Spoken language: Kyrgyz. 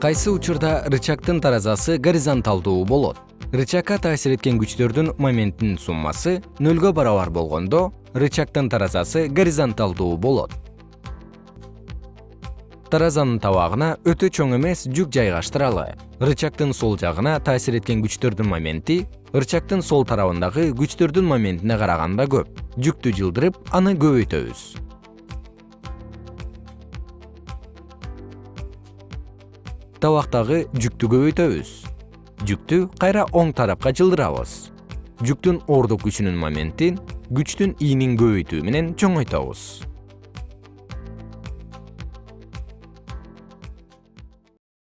кайсы учурда рычагдын таразасы горизонталдуу болот? Рычагга таасир эткен күчтөрдүн моментинин суммасы нөлгө барабар болгондо рычагдын таразасы горизонталдуу болот. Таразанын табагына өтө чоң эмес жүк жайгаштыралы. Рычагдын сол жагына таасир эткен күчтөрдүн моменти рычагдын сол тарабындагы күчтөрдүн моментине караганда көп. Жүктү жылдырып аны көбөйтөбүз табактагы жүктү көбөйтөбүз. Жүктү кайра оң тарапка жылдырабыз. Жүктүн ордук күчүнүн моментин күчтүн ийнин көбөйтүү менен чоңойтобуз